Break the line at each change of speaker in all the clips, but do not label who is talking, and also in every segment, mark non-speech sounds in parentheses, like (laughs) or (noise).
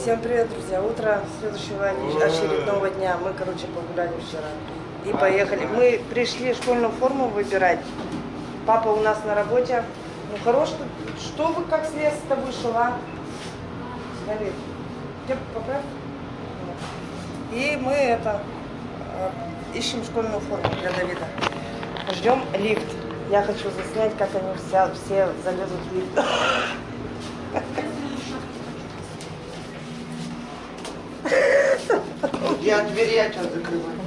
Всем привет, друзья. Утро следующего очередного дня. Мы, короче, погуляли вчера. И поехали. Мы пришли школьную форму выбирать. Папа у нас на работе. Ну, хорош, что, что вы как с леса-то вышел, а? Смотри. Где поправь? И мы это э, ищем школьную форму для Давида. Ждем лифт. Я хочу заснять, как они все, все залезут в лифт.
Я двери от вас закрываю.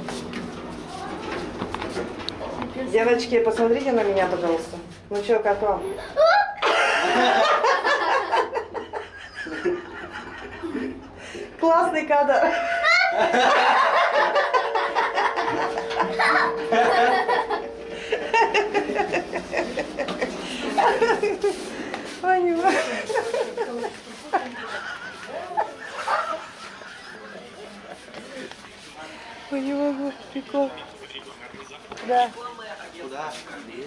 Девочки, посмотрите на меня, пожалуйста. Ну что, как вам? Классный кадр. Понимаю. нахуй не могу, прикол. Да.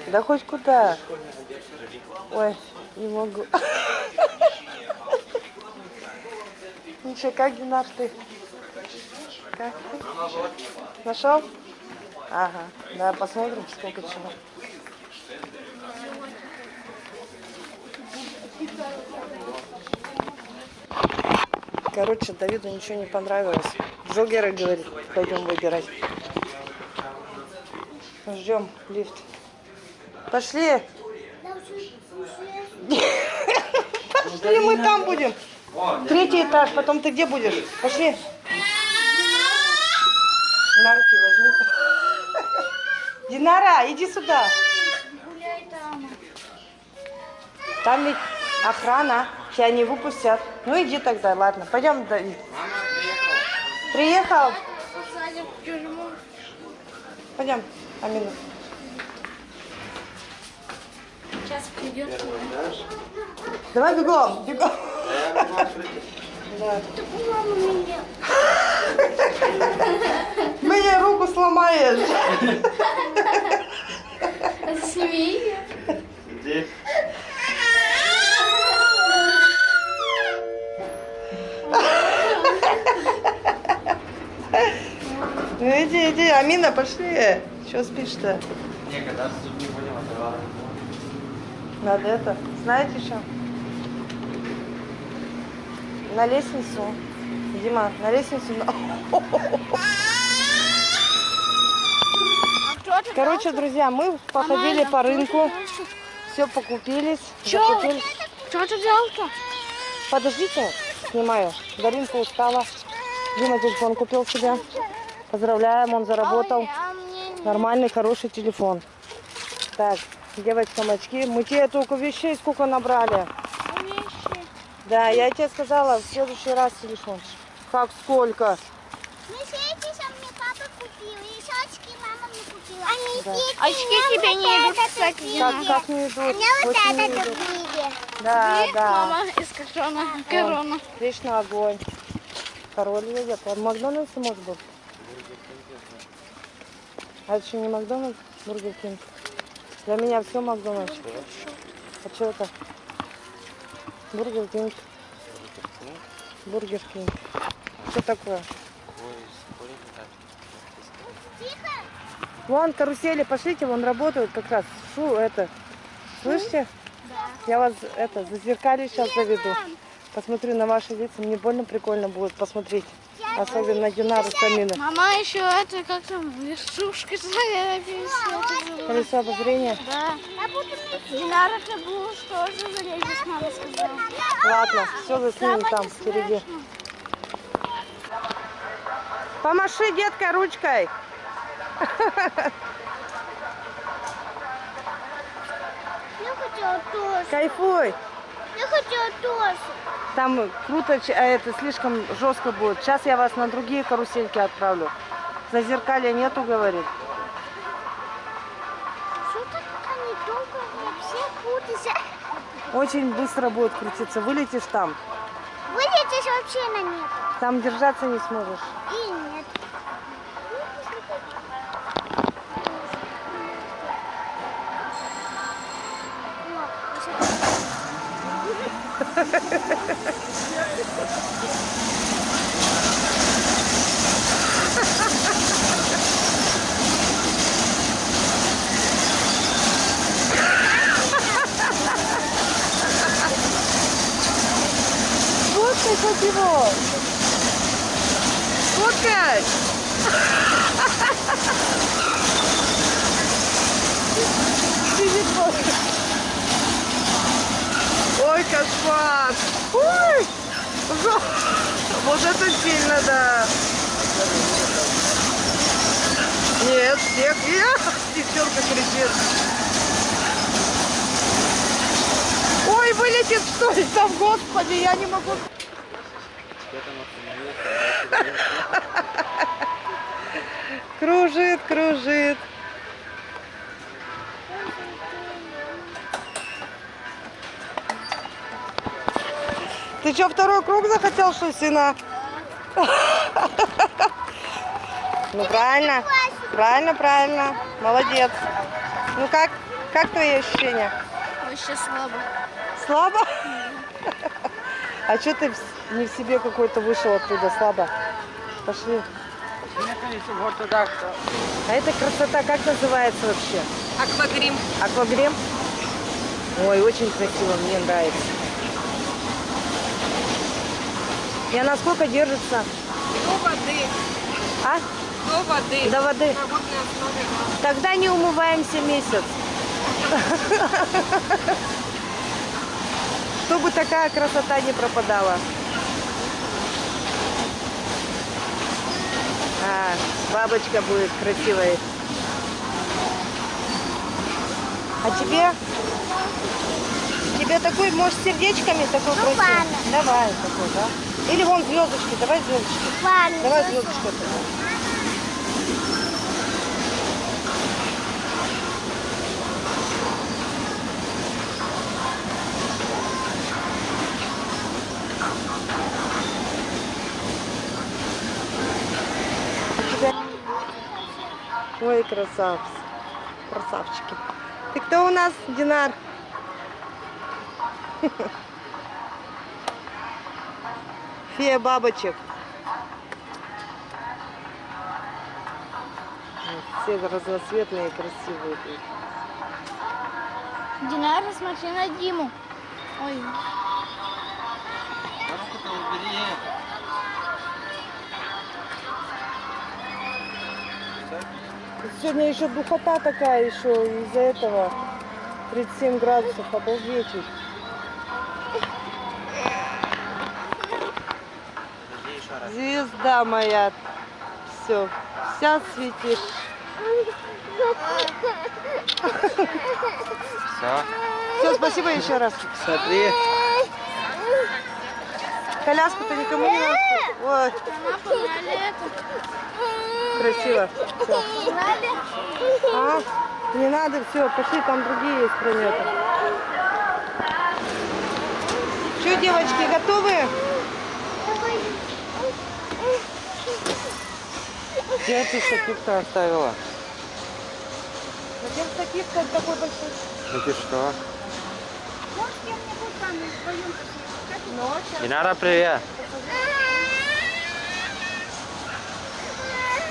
Да хоть куда. Ой, не могу. Ничего, как, Динар, ты? Как? Нашел? Ага, да, посмотрим, сколько чего. Короче, Давиду ничего не понравилось. Джоггеры, говорит, пойдем выбирать. Ждем лифт. Пошли. Пошли, мы там будем. Третий этаж, потом ты где будешь? Пошли. На руки возьми. Динара, иди сюда. Там ведь охрана. Тебя не выпустят. Ну иди тогда, ладно. Пойдем, Давид. Мама, приехал. Приехал? Пойдем, Амина.
Сейчас придет.
Давай бегом, бегом. Да. Мне руку сломаешь.
Сними ее.
Здесь.
Ну иди, иди, Амина, пошли. Чего спишь-то?
Не, когда с не будем отрываться.
Надо это. Знаете что? На лестницу. Дима, на лестницу. (laughs) Короче, друзья, мы походили по рынку. Все покупились. Че?
Что ты делал-то?
Подождите, снимаю. Даринка устала. Дима телефон купил себе. Поздравляем, он заработал
а
нормальный, хороший телефон. Так, девочкам очки. Мы тебе только вещей сколько набрали.
Вещи.
Да, я тебе сказала, в следующий раз телефон. Как сколько?
Ну, а очки мне а
тебе не идут, кстати.
Как, как не идут?
Мне вот
Очень
это купили.
Да, Ты, да.
мама из корона. корона.
Вечно огонь. Король едет. А в Макдональдсе может быть? А это еще не Макдональдс, Бургер Кинг? Для меня все Макдональдс. А что это? Бургер Кинг. Бургер Кинг. Что такое? Вон карусели, пошлите, вон работают как раз. Шу, это. Слышите? Да. Я вас это зазеркалю сейчас заведу. Посмотрю на ваши лица. Мне больно прикольно будет посмотреть. Особенно Динару Самина.
Мама еще это, как там, вершушка,
Колесо обозрения?
Да. Динара Кабуш тоже залезет, мама сказала.
Ладно, все заснимем там, впереди. Помаши, детка, ручкой. Кайфуй.
Я хочу тоже.
Там круто, а это слишком жестко будет. Сейчас я вас на другие карусельки отправлю. За зеркалья нету, говорит.
Все так они долго, вообще крутятся.
Очень быстро будет крутиться. Вылетишь там.
Вылетишь вообще на них.
Там держаться не сможешь.
И нет.
Фоткать его! Фоткать! Ты не фоткаешь! Ой, кошмар. Ой. Вот это сильно, да. Нет, всех. Я, девчонка кричит. Ой, вылетит что ли там, господи, я не могу. (laughs) Кружит, кружит. Ты что, второй круг захотел, что сына? Ну, правильно. Правильно, правильно. Молодец. Ну, как, как твои ощущения?
Вообще слабо.
Слабо? А что ты не в себе какой-то вышел оттуда слабо? Пошли. А эта красота как называется вообще?
Аквагрим.
Аквагрим? Ой, очень красиво, мне нравится. И она сколько держится?
До воды.
А?
До воды.
До воды. Тогда не умываемся месяц. Чтобы такая красота не пропадала. А, бабочка будет красивой. А тебе? Тебе такой, может, сердечками такой
Ну,
красивый?
ладно.
Давай такой, да? Или вон звездочки, давай звездочки.
Ладно.
Давай звездочку. Ой, красавцы. Красавчики. Ты кто у нас, Динар? (laughs) Фея бабочек. Все разноцветные и красивые. тут.
Динара, смотри на Диму. Ой,
руку-то убери.
Тут Сегодня еще духота такая еще из-за этого. 37 градусов, обалдеть. Звезда моя. Все, вся светит.
Все.
Все, спасибо еще раз.
Смотри.
Коляску-то никому не надо. Ой, красиво.
Погнали.
А, не надо, все, пошли, там другие есть планеты. Что, девочки, готовы?
Где ты сапик-то оставила?
Зачем вот такой большой?
Ну ты что?
Может, кем-нибудь там вдвоем
Ночь.
Динара, привет.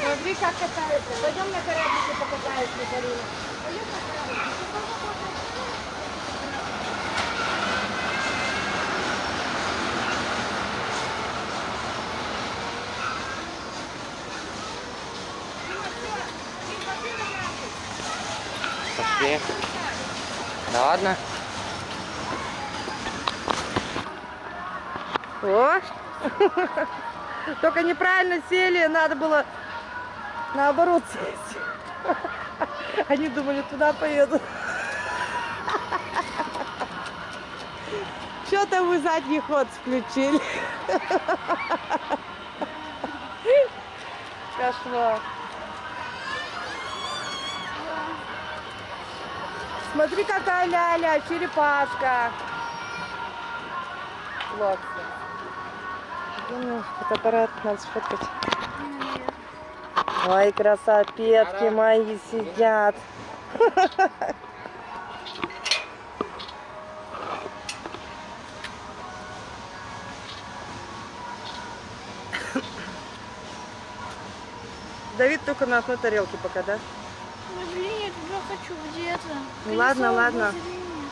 Смотри, как катается. Пойдем на кораблике покатаемся, Карина.
Пошли. Да ладно.
О! (laughs) Только неправильно сели, надо было наоборот сесть. (laughs) Они думали, туда поедут. (laughs) Что-то вы задний ход включили. Кошмар. Смотри, какая ляля, черепашка. Классно. Блин, Фотоаппарат надо сфоткать. Ой, красопетки мои сидят. Давид только на одной тарелке пока, да?
Ой, блин, я туда хочу где-то.
Ну ладно, ладно.
обозрения.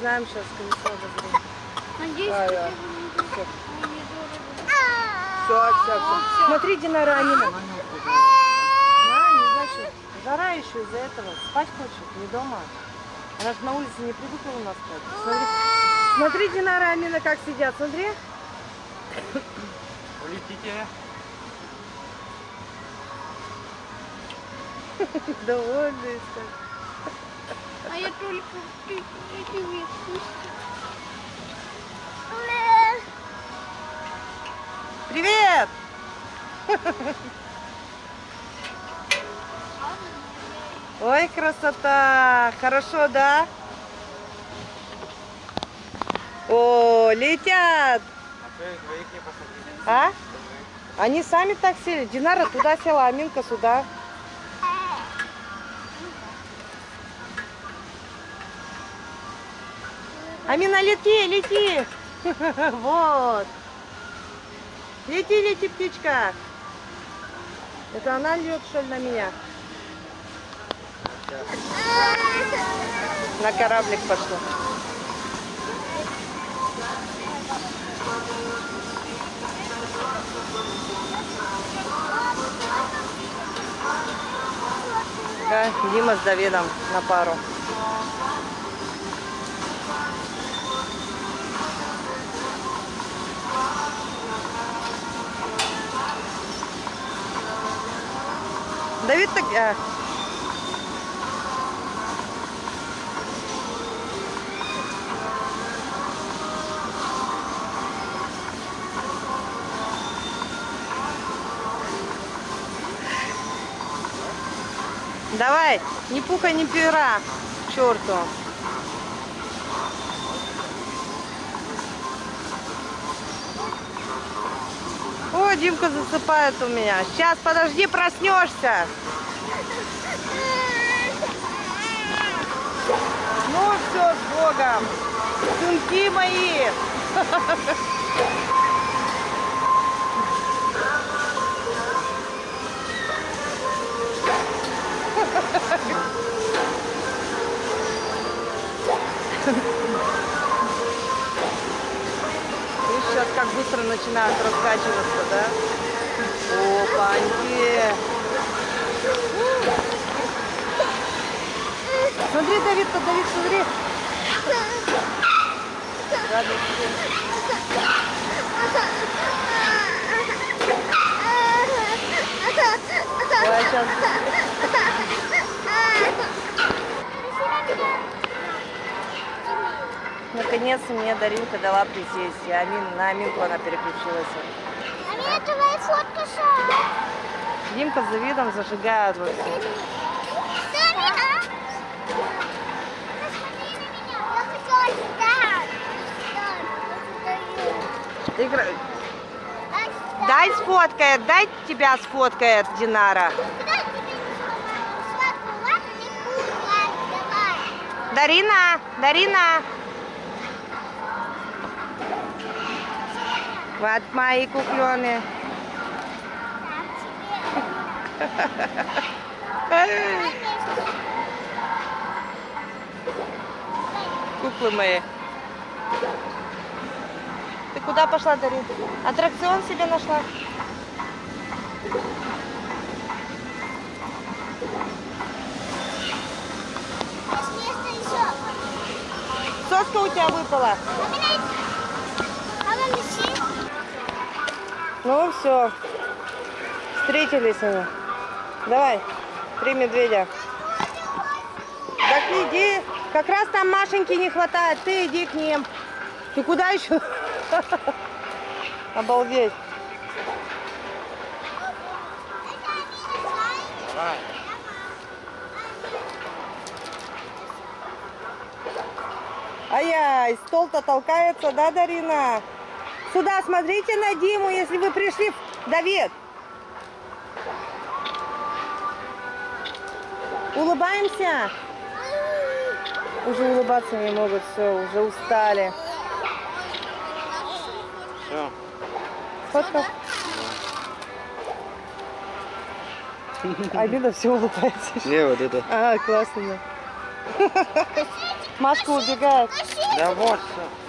Знаем сейчас колесо обозрения.
Надеюсь,
Да,
что
да.
Нет.
все, все, все. Смотри, Динара Амина. На, не значит. Жара еще из-за этого. Спать хочет, не дома. Она же на улице не привыкла у нас спать. Смотри, смотри Динара Амина, как сидят. Смотри.
Улетите.
Довольные стали.
А я только вещи.
Привет! Ой, красота! Хорошо, да? О, летят!
А?
Они сами так сели. Динара туда села, Аминка сюда. Амина, лети, лети! (laughs) Вот. Лети, лети, птичка. Это она льет, что ли, на меня? На кораблик пошла. Дима с Давидом на пару. Давид так... а. Давай, не пуха, не пера, черту. Димка засыпает у меня. Сейчас, подожди, проснешься. Ну все, с Богом. Сынки мои. Видишь, (laughs) сейчас как быстро начинают раскачиваться, да? Опаньки. Смотри, Давид, Давид, смотри. Смотри. Ой, сейчас... Наконец-то мне Даринка дала присесть. И Амин, на Аминку она переключилась.
А меня твоя фотка шла.
Димка с Давидом зажигают.
Сами, а?
Игра...
стою.
Дай сфоткает, дай тебя сфоткает Динара.
Куда тебе
Вот мои
вместе.
Куклы мои. Ты куда пошла, Дарин? Аттракцион себе нашла? Соска у тебя выпала. Ну все. Встретились они. Давай, три медведя. Так иди. Как раз там Машеньки не хватает. Ты иди к ним. Ты куда еще? (laughs) Обалдеть.
Давай.
Ай-яй, стол-то толкается, да, Дарина? Сюда смотрите на Диму, если вы пришли. в- Давид. Улыбаемся? Уже улыбаться не могут, все, уже устали.
Все.
Фотка. Алина все улыбается.
Не, вот это.
А, классно. Машка убегает.
Да вот все.